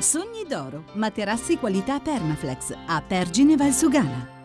Sogni d'oro, materassi qualità Permaflex a Pergine Valsugana.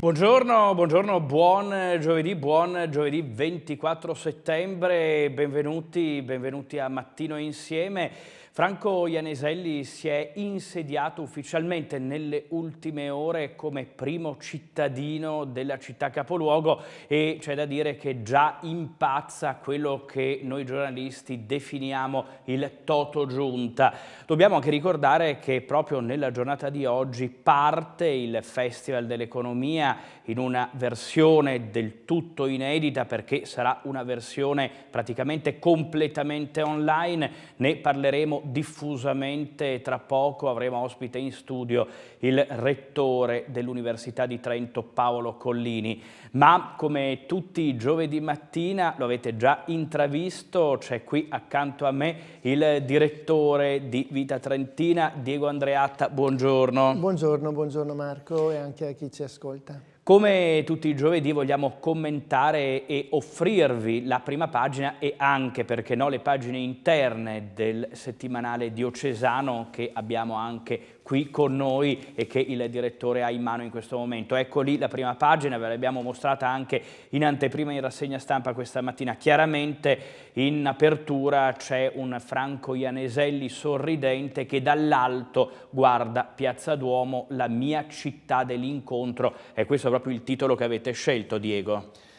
Buongiorno, buongiorno, buon giovedì, buon giovedì 24 settembre, benvenuti, benvenuti a Mattino Insieme. Franco Ianeselli si è insediato ufficialmente nelle ultime ore come primo cittadino della città capoluogo e c'è da dire che già impazza quello che noi giornalisti definiamo il toto giunta. Dobbiamo anche ricordare che proprio nella giornata di oggi parte il Festival dell'Economia in una versione del tutto inedita perché sarà una versione praticamente completamente online, ne parleremo diffusamente tra poco avremo ospite in studio il rettore dell'Università di Trento Paolo Collini. Ma come tutti i giovedì mattina, lo avete già intravisto, c'è qui accanto a me il direttore di Vita Trentina, Diego Andreatta, buongiorno. Buongiorno, buongiorno Marco e anche a chi ci ascolta. Come tutti i giovedì vogliamo commentare e offrirvi la prima pagina e anche, perché no, le pagine interne del settimanale diocesano che abbiamo anche qui con noi e che il direttore ha in mano in questo momento. Ecco lì la prima pagina, ve l'abbiamo mostrata anche in anteprima in rassegna stampa questa mattina. Chiaramente in apertura c'è un Franco Ianeselli sorridente che dall'alto guarda Piazza Duomo, la mia città dell'incontro. E questo è proprio il titolo che avete scelto, Diego.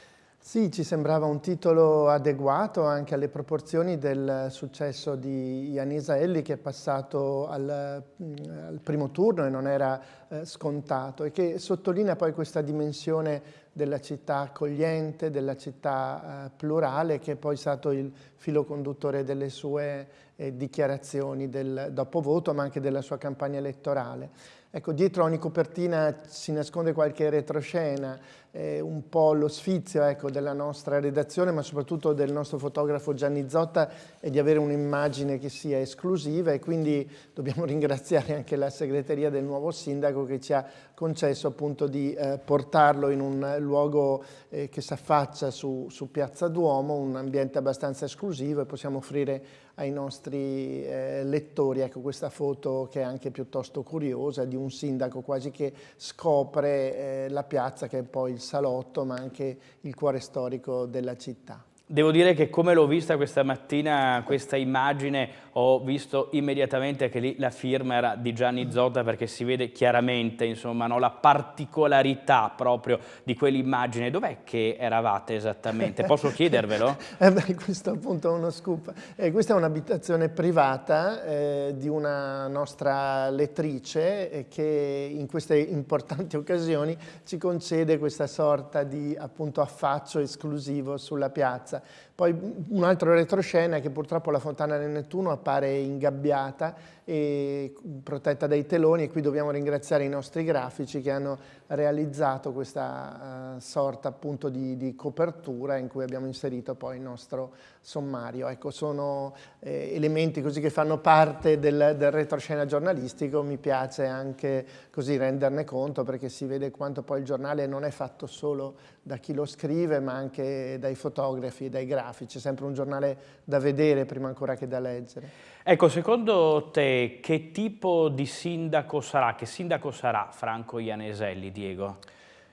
Sì, ci sembrava un titolo adeguato anche alle proporzioni del successo di Yanisa Elli che è passato al, mm, al primo turno e non era eh, scontato e che sottolinea poi questa dimensione della città accogliente, della città eh, plurale che è poi stato il filo conduttore delle sue eh, dichiarazioni del dopovoto ma anche della sua campagna elettorale. Ecco, dietro ogni copertina si nasconde qualche retroscena, eh, un po' lo sfizio ecco, della nostra redazione, ma soprattutto del nostro fotografo Gianni Zotta, è di avere un'immagine che sia esclusiva. E quindi dobbiamo ringraziare anche la segreteria del nuovo sindaco che ci ha concesso appunto di eh, portarlo in un luogo eh, che si affaccia su, su Piazza Duomo, un ambiente abbastanza esclusivo e possiamo offrire ai nostri eh, lettori ecco, questa foto che è anche piuttosto curiosa di un sindaco quasi che scopre eh, la piazza che è poi il salotto ma anche il cuore storico della città. Devo dire che come l'ho vista questa mattina questa immagine ho visto immediatamente che lì la firma era di Gianni Zotta perché si vede chiaramente insomma, no, la particolarità proprio di quell'immagine. Dov'è che eravate esattamente? Posso chiedervelo? eh beh, questo appunto è uno scoop. Eh, questa è un'abitazione privata eh, di una nostra lettrice eh, che in queste importanti occasioni ci concede questa sorta di appunto affaccio esclusivo sulla piazza. Poi un altro retroscena è che purtroppo la fontana del Nettuno appare ingabbiata e protetta dai teloni e qui dobbiamo ringraziare i nostri grafici che hanno realizzato questa uh, sorta appunto di, di, copertura in cui abbiamo inserito poi il nostro sommario. Ecco, sono eh, elementi così che fanno parte del, del retroscena giornalistico, mi piace anche così renderne conto perché si vede quanto poi il giornale non è fatto solo da chi lo scrive ma anche dai fotografi, dai grafici, è sempre un giornale da vedere prima ancora che da leggere. Ecco, secondo te che tipo di sindaco sarà, che sindaco sarà Franco Ianeselli, Diego?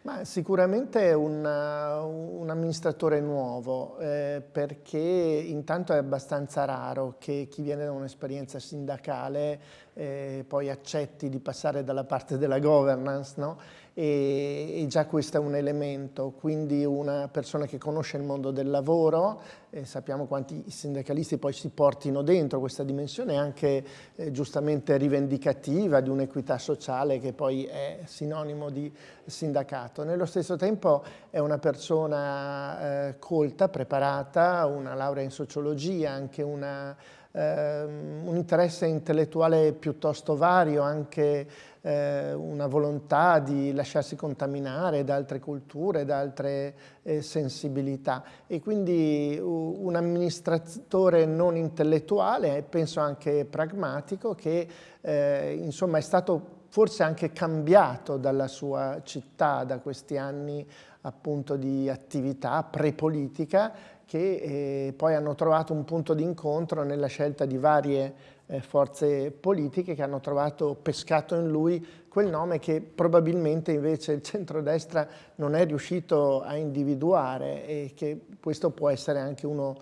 Ma sicuramente un, un amministratore nuovo, eh, perché intanto è abbastanza raro che chi viene da un'esperienza sindacale eh, poi accetti di passare dalla parte della governance, no? e, e, già questo è un elemento, quindi una persona che conosce il mondo del lavoro, eh, sappiamo quanti sindacalisti poi si portino dentro questa dimensione anche eh, giustamente rivendicativa di un'equità sociale che poi è sinonimo di sindacato. Nello stesso tempo è una persona eh, colta, preparata, una laurea in sociologia, anche una ehm, un interesse intellettuale piuttosto vario, anche eh, una volontà di lasciarsi contaminare da altre culture, da altre eh, sensibilità. E quindi un amministratore non intellettuale, penso anche pragmatico, che eh, insomma è stato forse anche cambiato dalla sua città da questi anni appunto di attività pre-politica che eh, poi hanno trovato un punto di incontro nella scelta di varie eh, forze politiche che hanno trovato pescato in lui quel nome che probabilmente invece il centrodestra non è riuscito a individuare e che questo può essere anche uno,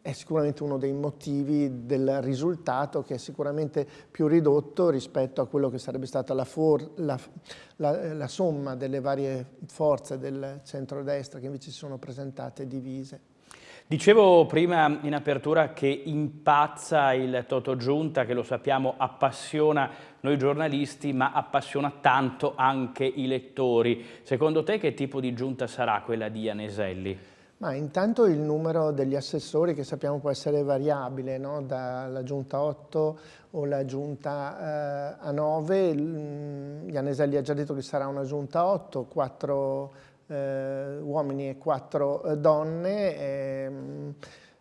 è sicuramente uno dei motivi del risultato che è sicuramente più ridotto rispetto a quello che sarebbe stata la, for, la, la, la somma delle varie forze del centrodestra che invece si sono presentate divise. Dicevo prima in apertura che impazza il Toto Giunta, che lo sappiamo appassiona noi giornalisti, ma appassiona tanto anche i lettori. Secondo te che tipo di giunta sarà quella di Ianeselli? Ma intanto il numero degli assessori che sappiamo può essere variabile, no? dalla giunta 8 o la giunta eh, a 9. Ianeselli ha già detto che sarà una giunta 8, 4 eh, uomini e quattro eh, donne. Ehm,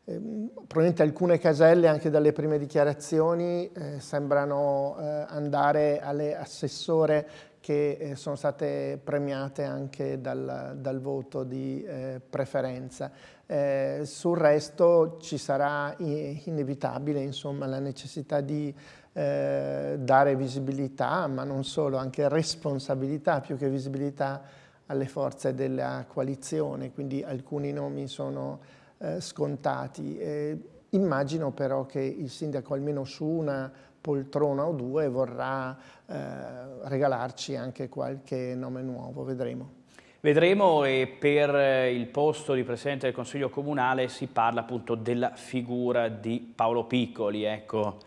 probabilmente alcune caselle anche dalle prime dichiarazioni eh, sembrano eh, andare alle assessore che eh, sono state premiate anche dal, dal voto di eh, preferenza. Eh, sul resto ci sarà inevitabile insomma, la necessità di eh, dare visibilità, ma non solo, anche responsabilità più che visibilità alle forze della coalizione, quindi alcuni nomi sono eh, scontati. Eh, immagino però che il sindaco almeno su una poltrona o due vorrà eh, regalarci anche qualche nome nuovo, vedremo. Vedremo e per il posto di Presidente del Consiglio Comunale si parla appunto della figura di Paolo Piccoli, ecco.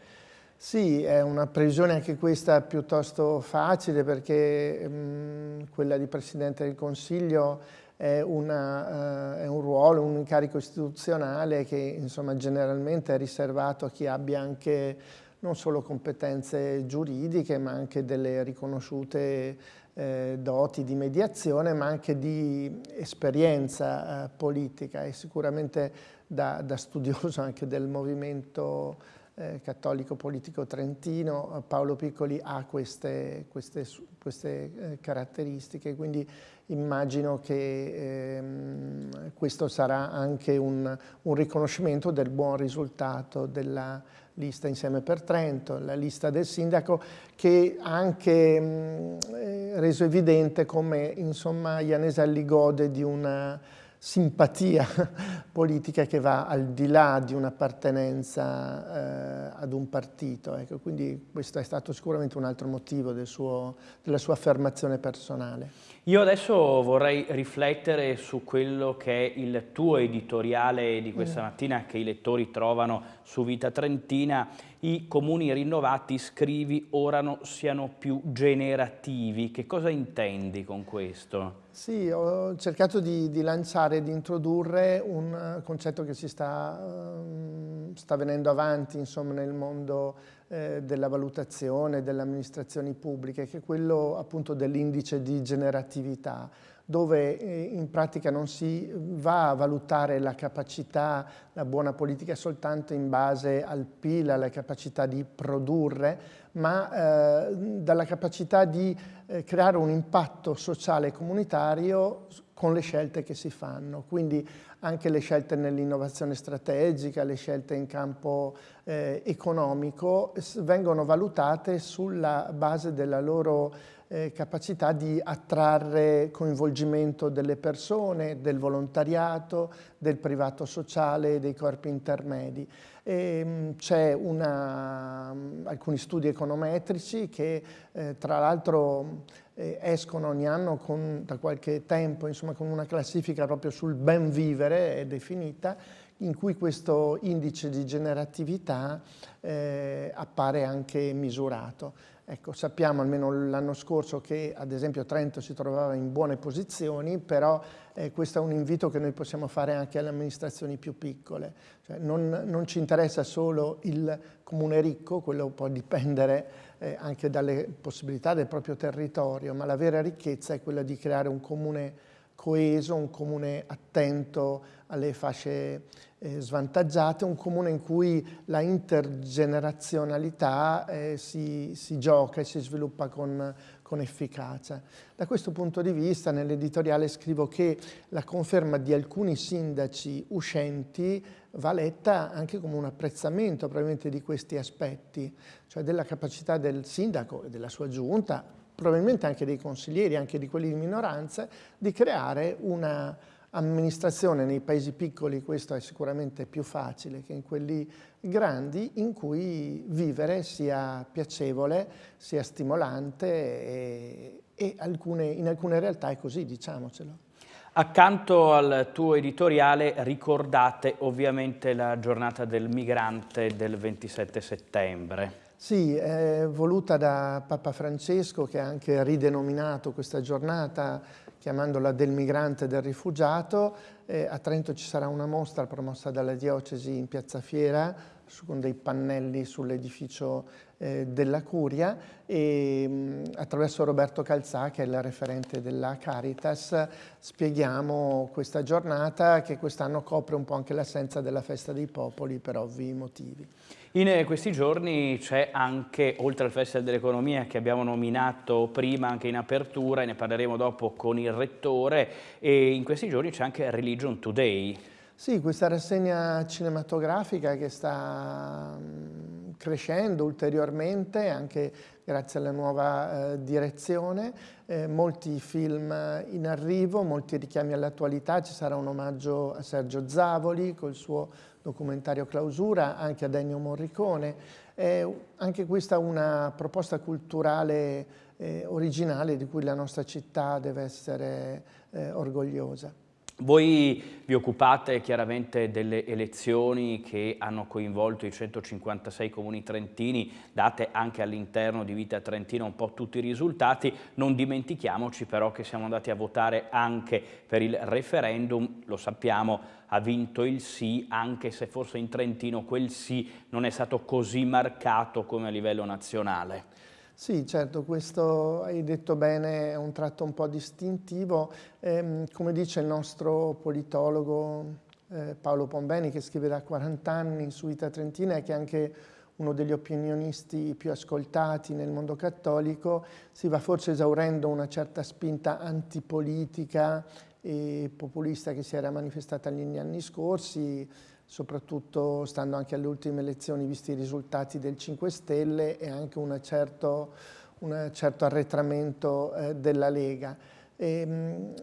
Sì, è una previsione anche questa piuttosto facile perché mh, mm, quella di Presidente del Consiglio è, una, uh, è, un ruolo, un incarico istituzionale che insomma, generalmente è riservato a chi abbia anche non solo competenze giuridiche ma anche delle riconosciute eh, doti di mediazione ma anche di esperienza eh, politica. E sicuramente da, da studioso anche del movimento eh, cattolico politico trentino, Paolo Piccoli ha queste, queste, queste eh, caratteristiche, quindi immagino che ehm, questo sarà anche un, un, riconoscimento del buon risultato della lista Insieme per Trento, la lista del sindaco, che ha anche mh, eh, reso evidente come insomma Ianeselli gode di una simpatia politica che va al di là di un'appartenenza eh, ad un partito. Ecco, quindi questo è stato sicuramente un altro motivo del suo, della sua affermazione personale. Io adesso vorrei riflettere su quello che è il tuo editoriale di questa mm. mattina che i lettori trovano su Vita Trentina. I comuni rinnovati, scrivi, ora no, siano più generativi. Che cosa intendi con questo? Sì, ho cercato di, di lanciare, di introdurre un eh, concetto che si sta, um, sta venendo avanti insomma, nel mondo eh, della valutazione, delle amministrazioni pubbliche, che è quello appunto dell'indice di generatività dove eh, in pratica non si va a valutare la capacità, la buona politica soltanto in base al PIL, alla capacità di produrre, ma eh, dalla capacità di eh, creare un impatto sociale e comunitario con le scelte che si fanno. Quindi anche le scelte nell'innovazione strategica, le scelte in campo eh, economico vengono valutate sulla base della loro eh, capacità di attrarre coinvolgimento delle persone, del volontariato, del privato sociale, dei corpi intermedi. Ehm, c'è alcuni studi econometrici che eh, tra l'altro eh, escono ogni anno con, da qualche tempo insomma, con una classifica proprio sul ben vivere è definita in cui questo indice di generatività eh, appare anche misurato. Ecco, sappiamo almeno l'anno scorso che ad esempio Trento si trovava in buone posizioni, però eh, questo è un invito che noi possiamo fare anche alle amministrazioni più piccole. Cioè, non, non, ci interessa solo il comune ricco, quello può dipendere eh, anche dalle possibilità del proprio territorio, ma la vera ricchezza è quella di creare un comune coeso, un comune attento alle fasce eh, svantaggiate, un comune in cui la intergenerazionalità eh, si, si, gioca e si sviluppa con, con efficacia. Da questo punto di vista nell'editoriale scrivo che la conferma di alcuni sindaci uscenti va letta anche come un apprezzamento probabilmente di questi aspetti, cioè della capacità del sindaco e della sua giunta probabilmente anche dei consiglieri, anche di quelli di minoranza, di creare una amministrazione nei paesi piccoli, questo è sicuramente più facile che in quelli grandi, in cui vivere sia piacevole, sia stimolante e, e alcune, in alcune realtà è così, diciamocelo. Accanto al tuo editoriale ricordate ovviamente la giornata del migrante del 27 settembre. Sì, è voluta da Papa Francesco che ha anche ridenominato questa giornata chiamandola del migrante e del rifugiato. Eh, a Trento ci sarà una mostra promossa dalla diocesi in Piazza Fiera su, con dei pannelli sull'edificio eh, della Curia e mh, mm, attraverso Roberto Calzà, che è il referente della Caritas, spieghiamo questa giornata che quest'anno copre un po' anche l'assenza della festa dei popoli per ovvi motivi. In questi giorni c'è anche, oltre al Festival dell'Economia che abbiamo nominato prima anche in apertura e ne parleremo dopo con il Rettore, e in questi giorni c'è anche Religion Today. Sì, questa rassegna cinematografica che sta mm, crescendo ulteriormente anche grazie alla nuova eh, direzione, eh, molti film in arrivo, molti richiami all'attualità, ci sarà un omaggio a Sergio Zavoli col suo documentario Clausura, anche ad Ennio Morricone. È anche questa una proposta culturale eh, originale di cui la nostra città deve essere eh, orgogliosa. Voi vi occupate chiaramente delle elezioni che hanno coinvolto i 156 comuni trentini, date anche all'interno di Vita Trentina un po' tutti i risultati, non dimentichiamoci però che siamo andati a votare anche per il referendum, lo sappiamo, ha vinto il sì, anche se forse in Trentino quel sì non è stato così marcato come a livello nazionale. Sì, certo, questo hai detto bene, è un tratto un po' distintivo. Eh, come dice il nostro politologo eh, Paolo Pombeni, che scrive da 40 anni su Vita Trentina e che è anche uno degli opinionisti più ascoltati nel mondo cattolico, si va forse esaurendo una certa spinta antipolitica e populista che si era manifestata negli anni scorsi, soprattutto stando anche alle ultime elezioni, visti i risultati del 5 Stelle e anche un certo, un certo arretramento eh, della Lega. Ehm,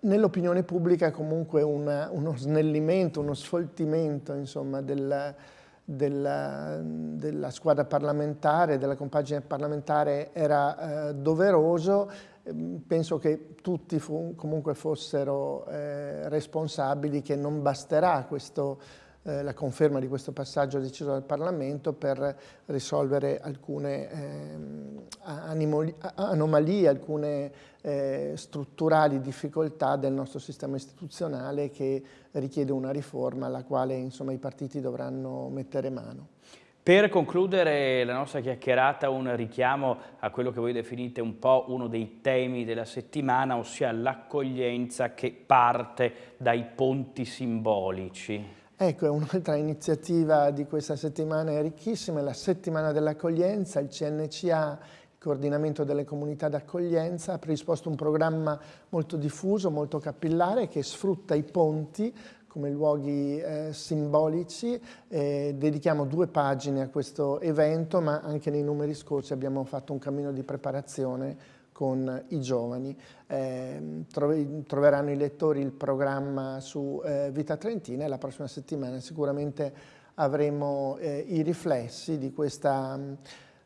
nell'opinione pubblica comunque una, uno snellimento, uno sfoltimento insomma, del, della, della, squadra parlamentare, della compagine parlamentare era eh, doveroso penso che tutti comunque fossero eh, responsabili che non basterà questo, eh, la conferma di questo passaggio deciso dal Parlamento per risolvere alcune eh, anomalie, alcune eh, strutturali difficoltà del nostro sistema istituzionale che richiede una riforma alla quale insomma, i partiti dovranno mettere mano. Per concludere la nostra chiacchierata un richiamo a quello che voi definite un po' uno dei temi della settimana, ossia l'accoglienza che parte dai ponti simbolici. Ecco, un'altra iniziativa di questa settimana, è ricchissima, è la settimana dell'accoglienza, il CNCA coordinamento delle comunità d'accoglienza, ha predisposto un programma molto diffuso, molto capillare che sfrutta i ponti come luoghi eh, simbolici. Eh, dedichiamo due pagine a questo evento, ma anche nei numeri scorsi abbiamo fatto un cammino di preparazione con i giovani. Eh, troveranno i lettori il programma su eh, Vita Trentina e la prossima settimana sicuramente avremo eh, i riflessi di questa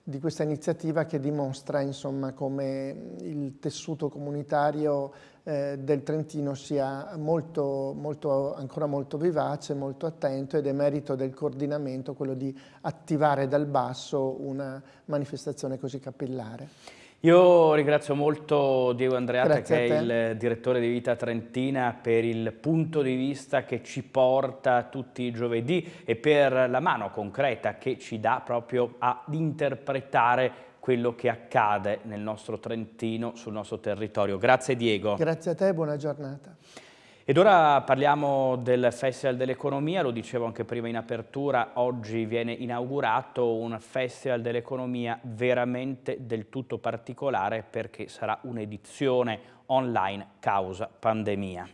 di questa iniziativa che dimostra insomma, come il tessuto comunitario eh, del Trentino sia molto, molto, ancora molto vivace, molto attento ed è merito del coordinamento quello di attivare dal basso una manifestazione così capillare. Io ringrazio molto Diego Andreatta Grazie che è il direttore di Vita Trentina per il punto di vista che ci porta tutti i giovedì e per la mano concreta che ci dà proprio ad interpretare quello che accade nel nostro Trentino, sul nostro territorio. Grazie Diego. Grazie a te, buona giornata. Ed ora parliamo del Festival dell'Economia, lo dicevo anche prima in apertura, oggi viene inaugurato un Festival dell'Economia veramente del tutto particolare perché sarà un'edizione online causa pandemia.